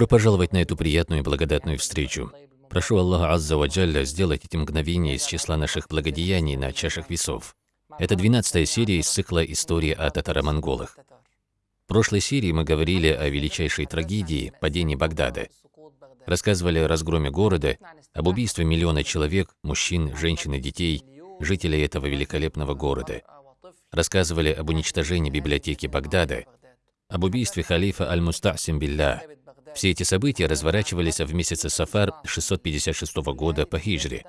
Добро пожаловать на эту приятную и благодатную встречу. Прошу Аллаха Азза ва Джалля сделать эти мгновения из числа наших благодеяний на чашах весов. Это 12 серия из цикла «История о татаро-монголах». В прошлой серии мы говорили о величайшей трагедии – падении Багдада. Рассказывали о разгроме города, об убийстве миллиона человек, мужчин, женщин и детей, жителей этого великолепного города. Рассказывали об уничтожении библиотеки Багдада, об убийстве халифа Аль-Мустасим Билля. Все эти события разворачивались в месяце Сафар 656 года по хиджре.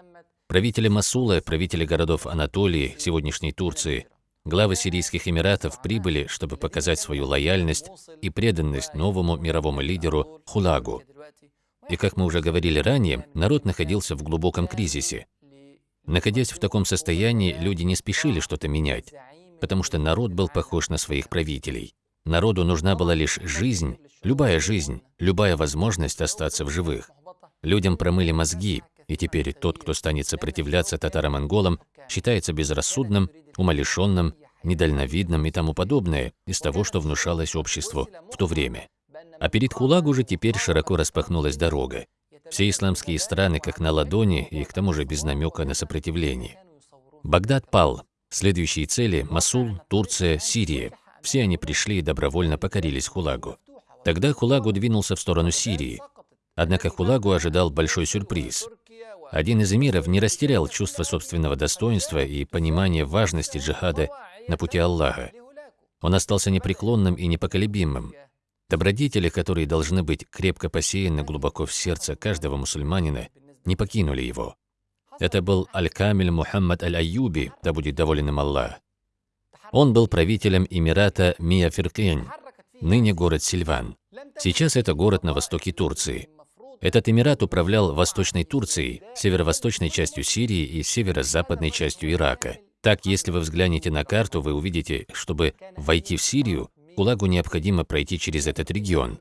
Правители Масула, правители городов Анатолии, сегодняшней Турции, главы Сирийских Эмиратов прибыли, чтобы показать свою лояльность и преданность новому мировому лидеру Хулагу. И как мы уже говорили ранее, народ находился в глубоком кризисе. Находясь в таком состоянии, люди не спешили что-то менять, потому что народ был похож на своих правителей. Народу нужна была лишь жизнь, любая жизнь, любая возможность остаться в живых. Людям промыли мозги, и теперь тот, кто станет сопротивляться татаро-монголам, считается безрассудным, умалишенным, недальновидным и тому подобное из того, что внушалось обществу в то время. А перед Хулагу же теперь широко распахнулась дорога. Все исламские страны как на ладони и к тому же без намека на сопротивление. Багдад пал. Следующие цели – Масул, Турция, Сирия. Все они пришли и добровольно покорились Хулагу. Тогда Хулагу двинулся в сторону Сирии. Однако Хулагу ожидал большой сюрприз. Один из эмиров не растерял чувство собственного достоинства и понимания важности джихада на пути Аллаха. Он остался непреклонным и непоколебимым. Добродетели, которые должны быть крепко посеяны глубоко в сердце каждого мусульманина, не покинули его. Это был Аль-Камиль Мухаммад Аль-Аюби, да будет доволен им Аллах. Он был правителем Эмирата Мияфиркень, ныне город Сильван. Сейчас это город на востоке Турции. Этот эмират управлял Восточной Турцией, северо-восточной частью Сирии и северо-западной частью Ирака. Так, если вы взглянете на карту, вы увидите, чтобы войти в Сирию, Кулагу необходимо пройти через этот регион.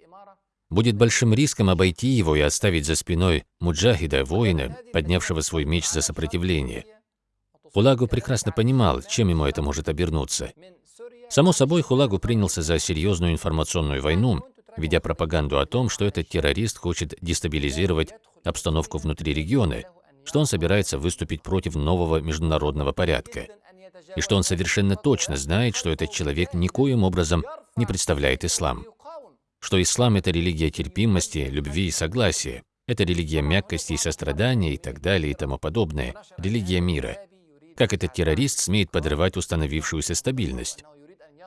Будет большим риском обойти его и оставить за спиной муджахида, воина, поднявшего свой меч за сопротивление. Хулагу прекрасно понимал, чем ему это может обернуться. Само собой, Хулагу принялся за серьезную информационную войну, ведя пропаганду о том, что этот террорист хочет дестабилизировать обстановку внутри региона, что он собирается выступить против нового международного порядка, и что он совершенно точно знает, что этот человек никоим образом не представляет ислам, что ислам – это религия терпимости, любви и согласия, это религия мягкости и сострадания и так далее и тому подобное, религия мира – как этот террорист смеет подрывать установившуюся стабильность.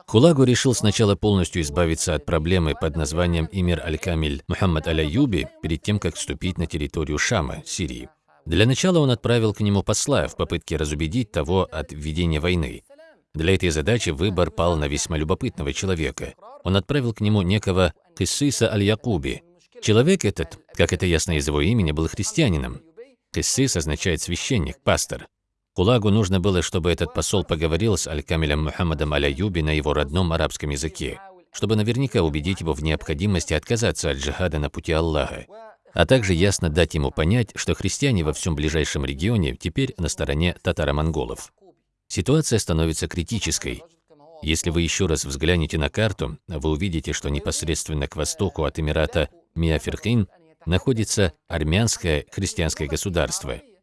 Хулагу решил сначала полностью избавиться от проблемы под названием Имир Аль-Камиль Мухаммад Аль-Аюби перед тем, как вступить на территорию Шама, Сирии. Для начала он отправил к нему посла в попытке разубедить того от введения войны. Для этой задачи выбор пал на весьма любопытного человека. Он отправил к нему некого Киссиса Аль-Якуби. Человек этот, как это ясно из его имени, был христианином. Киссис означает священник, пастор. Кулагу нужно было, чтобы этот посол поговорил с Аль-Камилем Мухаммадом Аль-Аюби на его родном арабском языке, чтобы наверняка убедить его в необходимости отказаться от джихада на пути Аллаха, а также ясно дать ему понять, что христиане во всем ближайшем регионе теперь на стороне татаро-монголов. Ситуация становится критической. Если вы еще раз взглянете на карту, вы увидите, что непосредственно к востоку от Эмирата Миаферкин находится армянское христианское государство –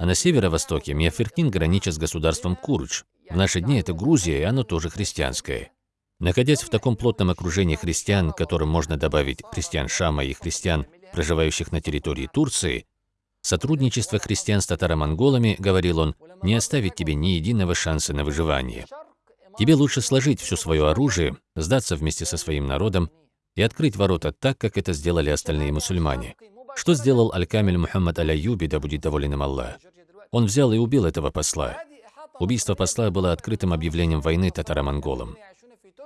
а на северо-востоке Миаферкин граничит с государством Курдж. В наши дни это Грузия, и оно тоже христианское. Находясь в таком плотном окружении христиан, которым можно добавить христиан Шама и христиан, проживающих на территории Турции, сотрудничество христиан с татаро-монголами, говорил он, не оставит тебе ни единого шанса на выживание. Тебе лучше сложить все свое оружие, сдаться вместе со своим народом и открыть ворота так, как это сделали остальные мусульмане. Что сделал Аль-Камиль Мухаммад Аль-Аюби, да будет доволен им Аллах? Он взял и убил этого посла. Убийство посла было открытым объявлением войны татаро-монголам.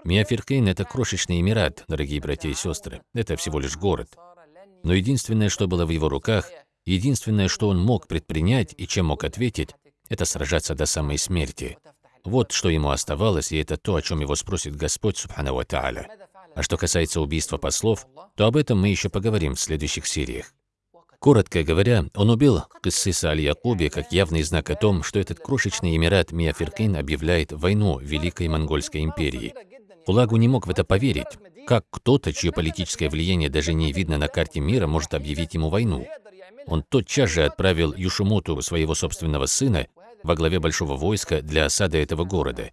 Миафиркейн – это крошечный эмират, дорогие братья и сестры. Это всего лишь город. Но единственное, что было в его руках, единственное, что он мог предпринять и чем мог ответить, это сражаться до самой смерти. Вот что ему оставалось, и это то, о чем его спросит Господь, Субхану Ва. А что касается убийства послов, то об этом мы еще поговорим в следующих сериях. Коротко говоря, он убил Кыссиса Аль-Якуби как явный знак о том, что этот крошечный эмират Миафиркин объявляет войну Великой Монгольской империи. Кулагу не мог в это поверить. Как кто-то, чье политическое влияние даже не видно на карте мира, может объявить ему войну? Он тотчас же отправил Юшумуту, своего собственного сына, во главе большого войска для осады этого города.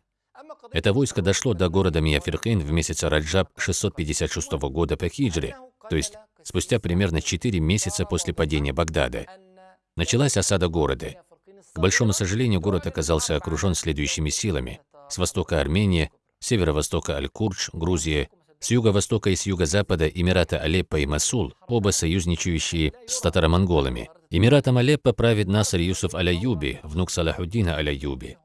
Это войско дошло до города Мияфиркин в месяц Раджаб 656 года по хиджре, то есть спустя примерно 4 месяца после падения Багдада. Началась осада города. К большому сожалению, город оказался окружен следующими силами. С востока Армения, с северо-востока Аль-Курдж, Грузия, с юго-востока и с юго-запада Эмирата Алеппо и Масул, оба союзничающие с татаро-монголами. Эмиратом Алеппо правит Наср Юсуф Аляюби, внук Салахуддина Аляюби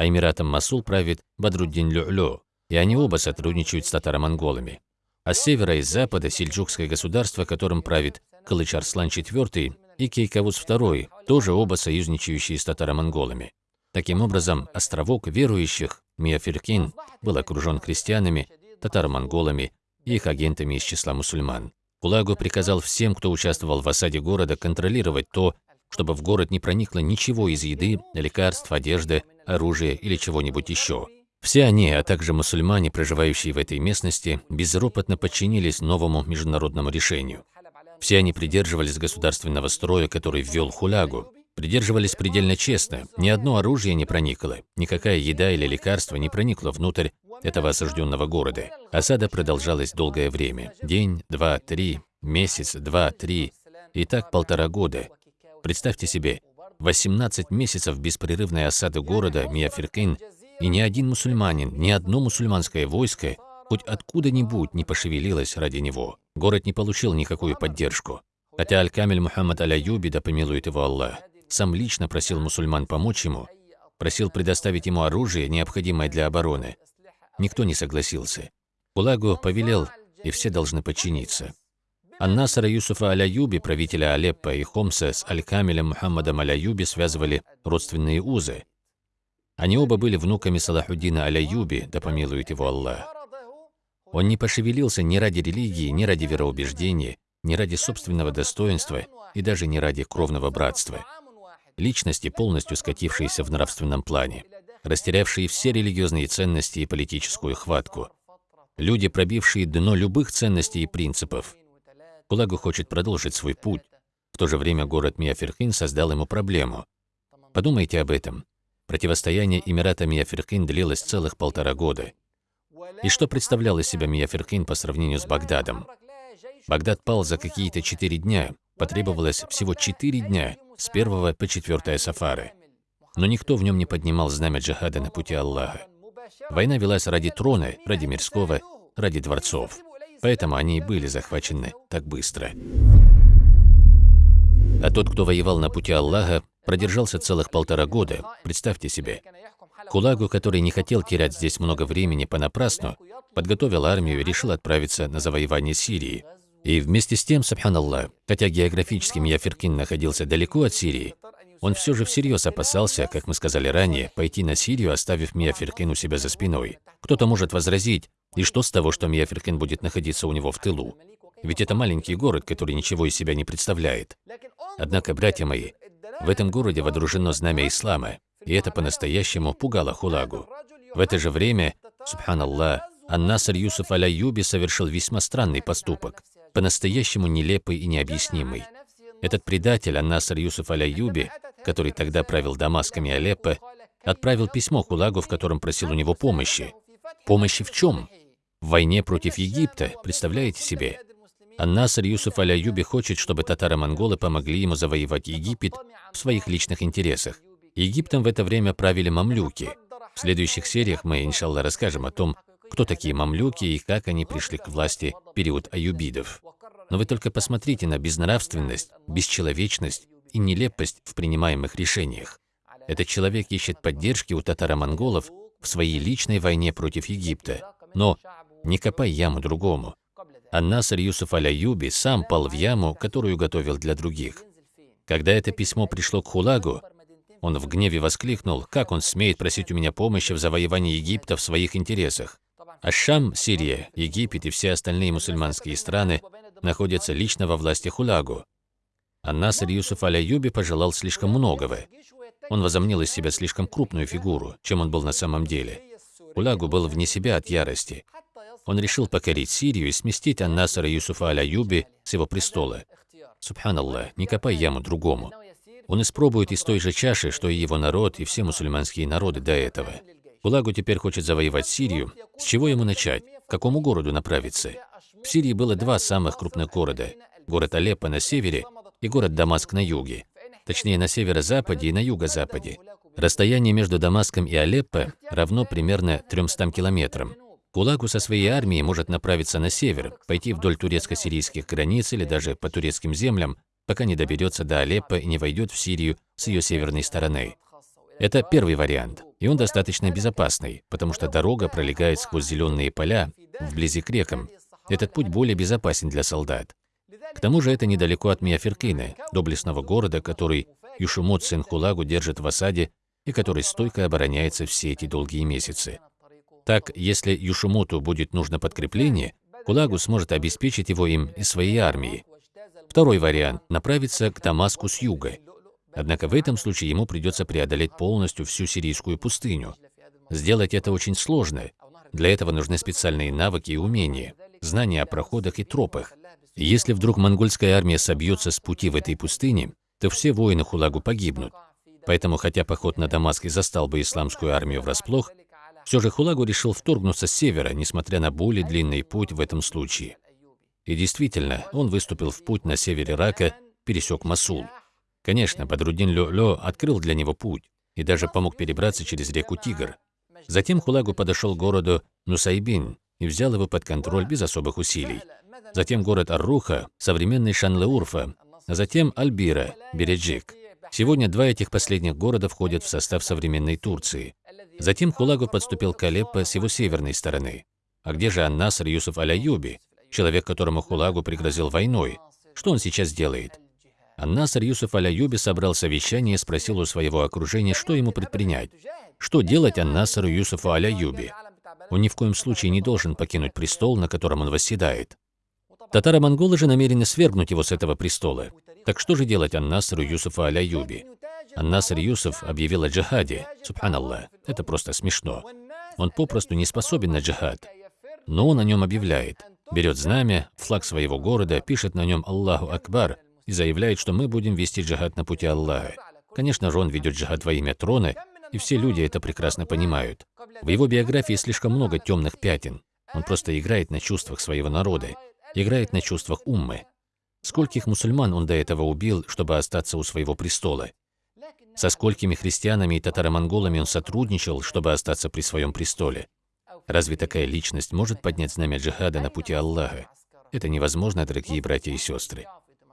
а Эмиратом Масул правит Бадруддин Лю'лю, и они оба сотрудничают с татаро-монголами. А с севера и запада сельджукское государство, которым правит Кылыч Арслан IV и Кейкавуз II, тоже оба союзничающие с татаро-монголами. Таким образом, островок верующих, Миафиркин, был окружен крестьянами, татаро-монголами и их агентами из числа мусульман. Кулагу приказал всем, кто участвовал в осаде города, контролировать то, чтобы в город не проникло ничего из еды, лекарств, одежды, оружия или чего-нибудь еще. Все они, а также мусульмане, проживающие в этой местности, безропотно подчинились новому международному решению. Все они придерживались государственного строя, который ввел Хулягу, придерживались предельно честно, ни одно оружие не проникло, никакая еда или лекарство не проникло внутрь этого осажденного города. Осада продолжалась долгое время – день, два, три, месяц, два, три, и так полтора года – Представьте себе, 18 месяцев беспрерывной осады города Мияфиркин, и ни один мусульманин, ни одно мусульманское войско хоть откуда-нибудь не пошевелилось ради него. Город не получил никакую поддержку. Хотя Аль-Камиль Мухаммад Аль-Аюби, да помилует его Аллах, сам лично просил мусульман помочь ему, просил предоставить ему оружие, необходимое для обороны. Никто не согласился. Кулагу повелел, и все должны подчиниться. Ан-Насара Юсуфа Аляюби, правителя Алеппо и Хомса с Аль-Камилем Мухаммадом Аляюби связывали родственные узы. Они оба были внуками Салахуддина Аляюби, да помилует его Аллах. Он не пошевелился ни ради религии, ни ради вероубеждения, ни ради собственного достоинства и даже не ради кровного братства. Личности, полностью скатившиеся в нравственном плане, растерявшие все религиозные ценности и политическую хватку. Люди, пробившие дно любых ценностей и принципов, Кулагу хочет продолжить свой путь. В то же время город Миаферхин создал ему проблему. Подумайте об этом. Противостояние Эмирата Миаферхин длилось целых полтора года. И что представлял из себя Миаферхин по сравнению с Багдадом? Багдад пал за какие-то четыре дня. Потребовалось всего четыре дня, с первого по четвертое сафары. Но никто в нем не поднимал знамя джихада на пути Аллаха. Война велась ради трона, ради мирского, ради дворцов. Поэтому они и были захвачены так быстро. А тот, кто воевал на пути Аллаха, продержался целых полтора года, представьте себе. Кулагу, который не хотел терять здесь много времени понапрасну, подготовил армию и решил отправиться на завоевание Сирии. И вместе с тем, сабханаллах, хотя географически Мияфиркин находился далеко от Сирии, он все же всерьез опасался, как мы сказали ранее, пойти на Сирию, оставив Мияфиркин у себя за спиной. Кто-то может возразить, и что с того, что Мияферкин будет находиться у него в тылу? Ведь это маленький город, который ничего из себя не представляет. Однако, братья мои, в этом городе водружено знамя ислама, и это по-настоящему пугало Хулагу. В это же время, субханаллах, Ан-Наср Юсуф Аляюби совершил весьма странный поступок, по-настоящему нелепый и необъяснимый. Этот предатель, Ан-Наср Юсуф Аляюби, который тогда правил Дамаском и Алеппо, отправил письмо Хулагу, в котором просил у него помощи. Помощи в чем? В войне против Египта, представляете себе? Ан-Наср Юсуф Аляюби хочет, чтобы татаро-монголы помогли ему завоевать Египет в своих личных интересах. Египтом в это время правили мамлюки. В следующих сериях мы, иншаллах, расскажем о том, кто такие мамлюки и как они пришли к власти в период аюбидов. Но вы только посмотрите на безнравственность, бесчеловечность и нелепость в принимаемых решениях. Этот человек ищет поддержки у татаро-монголов в своей личной войне против Египта. Но не копай яму другому. Ан-Наср Юсуф Аляюби сам пал в яму, которую готовил для других. Когда это письмо пришло к Хулагу, он в гневе воскликнул, как он смеет просить у меня помощи в завоевании Египта в своих интересах. А Шам, Сирия, Египет и все остальные мусульманские страны находятся лично во власти Хулагу. Ан-Наср Юсуф Аляюби пожелал слишком многого. Он возомнил из себя слишком крупную фигуру, чем он был на самом деле. Хулагу был вне себя от ярости. Он решил покорить Сирию и сместить Ан-Насара Юсуфа Аль-Аюби с его престола. Субханаллах, не копай яму другому. Он испробует из той же чаши, что и его народ, и все мусульманские народы до этого. Кулагу теперь хочет завоевать Сирию. С чего ему начать? К какому городу направиться? В Сирии было два самых крупных города. Город Алеппо на севере и город Дамаск на юге. Точнее, на северо-западе и на юго-западе. Расстояние между Дамаском и Алеппо равно примерно 300 километрам. Кулагу со своей армией может направиться на север, пойти вдоль турецко-сирийских границ или даже по турецким землям, пока не доберется до Алеппо и не войдет в Сирию с ее северной стороны. Это первый вариант, и он достаточно безопасный, потому что дорога пролегает сквозь зеленые поля, вблизи к рекам. Этот путь более безопасен для солдат. К тому же это недалеко от Миаферкины, доблестного города, который Юшумот сын Хулагу держит в осаде и который стойко обороняется все эти долгие месяцы. Так, если Юшумоту будет нужно подкрепление, Кулагу сможет обеспечить его им из своей армии, Второй вариант – направиться к Дамаску с юга. Однако в этом случае ему придется преодолеть полностью всю сирийскую пустыню. Сделать это очень сложно. Для этого нужны специальные навыки и умения, знания о проходах и тропах. Если вдруг монгольская армия собьется с пути в этой пустыне, то все воины Хулагу погибнут. Поэтому, хотя поход на Дамаск и застал бы исламскую армию врасплох, все же Хулагу решил вторгнуться с севера, несмотря на более длинный путь в этом случае. И действительно, он выступил в путь на север Ирака, пересек Масул. Конечно, Бадрудин Лё-Лё открыл для него путь и даже помог перебраться через реку Тигр. Затем Хулагу подошел к городу Нусайбин и взял его под контроль без особых усилий. Затем город Арруха, современный Шанлеурфа, а затем Альбира, Береджик. Сегодня два этих последних города входят в состав современной Турции. Затем Хулагу подступил к Алеппо с его северной стороны. А где же Аннаср Юсуф Аляюби, человек, которому Хулагу пригрозил войной. Что он сейчас делает? Аннасар Юсуф Аляюби собрал совещание и спросил у своего окружения, что ему предпринять. Что делать Аннасару Юсуфу Аляюби? Он ни в коем случае не должен покинуть престол, на котором он восседает. Татаро-монголы же намерены свергнуть его с этого престола. Так что же делать Аннасару Юсуфу Аляюби? Аннасар Юсуф объявил о джихаде. Субханаллах, это просто смешно. Он попросту не способен на джихад. Но он о нем объявляет берет знамя, флаг своего города, пишет на нем «Аллаху Акбар» и заявляет, что мы будем вести джихад на пути Аллаха. Конечно же, он ведет джихад во имя трона, и все люди это прекрасно понимают. В его биографии слишком много темных пятен. Он просто играет на чувствах своего народа, играет на чувствах уммы. Скольких мусульман он до этого убил, чтобы остаться у своего престола? Со сколькими христианами и татаро-монголами он сотрудничал, чтобы остаться при своем престоле? Разве такая личность может поднять знамя джихада на пути Аллаха? Это невозможно, дорогие братья и сестры.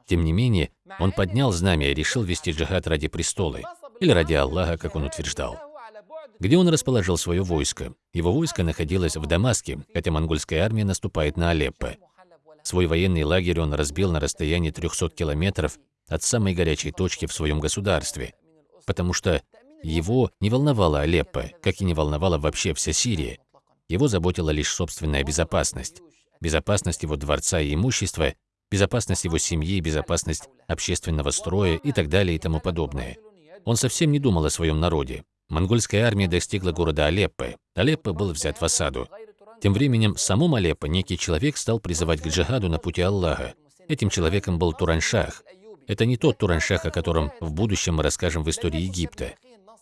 Тем не менее, он поднял знамя и решил вести джихад ради престола, или ради Аллаха, как он утверждал. Где он расположил свое войско? Его войско находилось в Дамаске, хотя монгольская армия наступает на Алеппо. Свой военный лагерь он разбил на расстоянии 300 километров от самой горячей точки в своем государстве, потому что его не волновала Алеппо, как и не волновала вообще вся Сирия, его заботила лишь собственная безопасность. Безопасность его дворца и имущества, безопасность его семьи, безопасность общественного строя и так далее и тому подобное. Он совсем не думал о своем народе. Монгольская армия достигла города Алеппо. Алеппо был взят в осаду. Тем временем в самом Алеппо некий человек стал призывать к джихаду на пути Аллаха. Этим человеком был Тураншах. Это не тот Тураншах, о котором в будущем мы расскажем в истории Египта.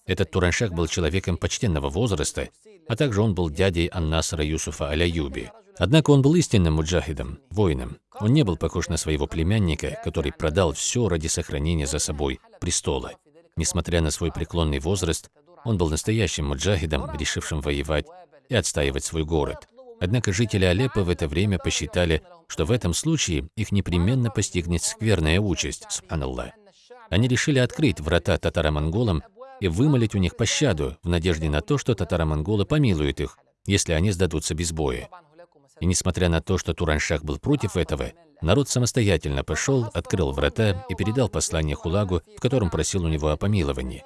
Этот Тураншах был человеком почтенного возраста, а также он был дядей Аннасара Юсуфа Аляюби. Однако он был истинным муджахидом, воином. Он не был похож на своего племянника, который продал все ради сохранения за собой престола. Несмотря на свой преклонный возраст, он был настоящим муджахидом, решившим воевать и отстаивать свой город. Однако жители Алеппо в это время посчитали, что в этом случае их непременно постигнет скверная участь, субханаллах. Они решили открыть врата татаро-монголам и вымолить у них пощаду в надежде на то, что татаро-монголы помилуют их, если они сдадутся без боя. И несмотря на то, что Тураншах был против этого, народ самостоятельно пошел, открыл врата и передал послание Хулагу, в котором просил у него о помиловании.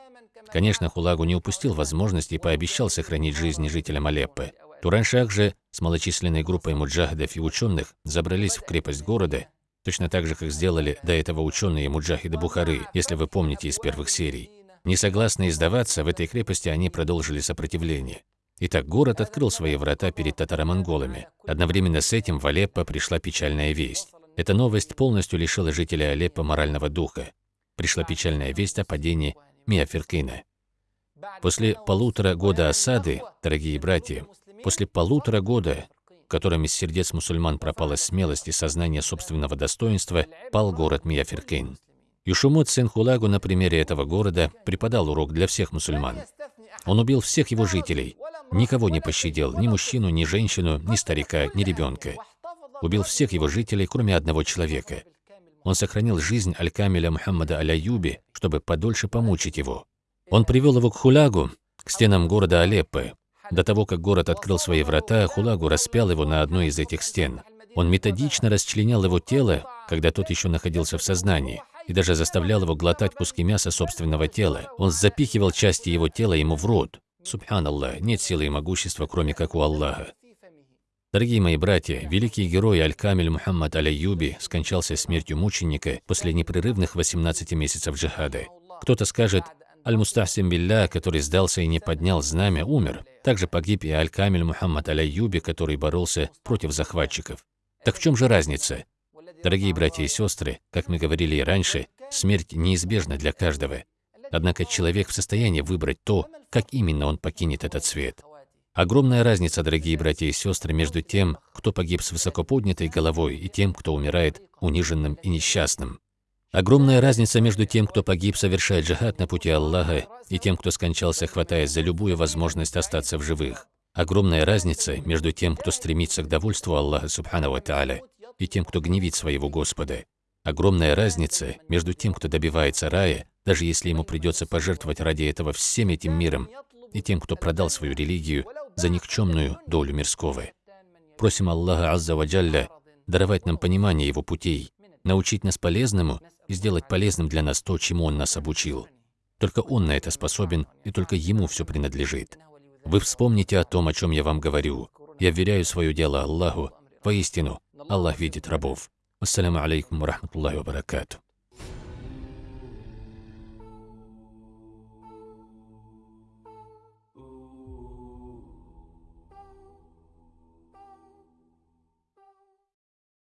Конечно, Хулагу не упустил возможности и пообещал сохранить жизни жителям Алеппо. Тураншах же с малочисленной группой муджахидов и ученых забрались в крепость города, точно так же, как сделали до этого ученые муджахиды Бухары, если вы помните из первых серий. Не согласные сдаваться, в этой крепости они продолжили сопротивление. Итак, город открыл свои врата перед татаро-монголами. Одновременно с этим в Алеппо пришла печальная весть. Эта новость полностью лишила жителей Алеппо морального духа. Пришла печальная весть о падении Миаферкина. После полутора года осады, дорогие братья, после полутора года, в котором из сердец мусульман пропала смелость и сознание собственного достоинства, пал город Миаферкин. Юшумот Сен-Хулагу на примере этого города преподал урок для всех мусульман. Он убил всех его жителей, никого не пощадил, ни мужчину, ни женщину, ни старика, ни ребенка. Убил всех его жителей, кроме одного человека. Он сохранил жизнь Аль-Камиля Мухаммада Аляюби, чтобы подольше помучить его. Он привел его к Хулягу, к стенам города Алеппо. До того, как город открыл свои врата, Хулагу распял его на одной из этих стен. Он методично расчленял его тело, когда тот еще находился в сознании, и даже заставлял его глотать куски мяса собственного тела. Он запихивал части его тела ему в рот. Субханаллах, нет силы и могущества, кроме как у Аллаха. Дорогие мои братья, великий герой Аль-Камиль Мухаммад Аляюби скончался смертью мученика после непрерывных 18 месяцев джихада. Кто-то скажет, Аль-Мустахсим Билля, который сдался и не поднял знамя, умер. Также погиб и Аль-Камиль Мухаммад Аляюби, который боролся против захватчиков. Так в чем же разница? Дорогие братья и сестры, как мы говорили и раньше, смерть неизбежна для каждого. Однако человек в состоянии выбрать то, как именно он покинет этот свет. Огромная разница, дорогие братья и сестры, между тем, кто погиб с высоко поднятой головой, и тем, кто умирает униженным и несчастным. Огромная разница между тем, кто погиб, совершая джихад на пути Аллаха, и тем, кто скончался, хватаясь за любую возможность остаться в живых. Огромная разница между тем, кто стремится к довольству Аллаха, субхану ва и тем, кто гневит своего Господа. Огромная разница между тем, кто добивается рая, даже если ему придется пожертвовать ради этого всем этим миром, и тем, кто продал свою религию за никчемную долю мирского. Просим Аллаха Азза Ваджалля даровать нам понимание Его путей, научить нас полезному и сделать полезным для нас то, чему Он нас обучил. Только Он на это способен, и только Ему все принадлежит. Вы вспомните о том, о чем я вам говорю. Я вверяю свое дело Аллаху. Воистину, Аллах видит рабов. Ассаляму алейкум ва рахматуллахи ва баракату.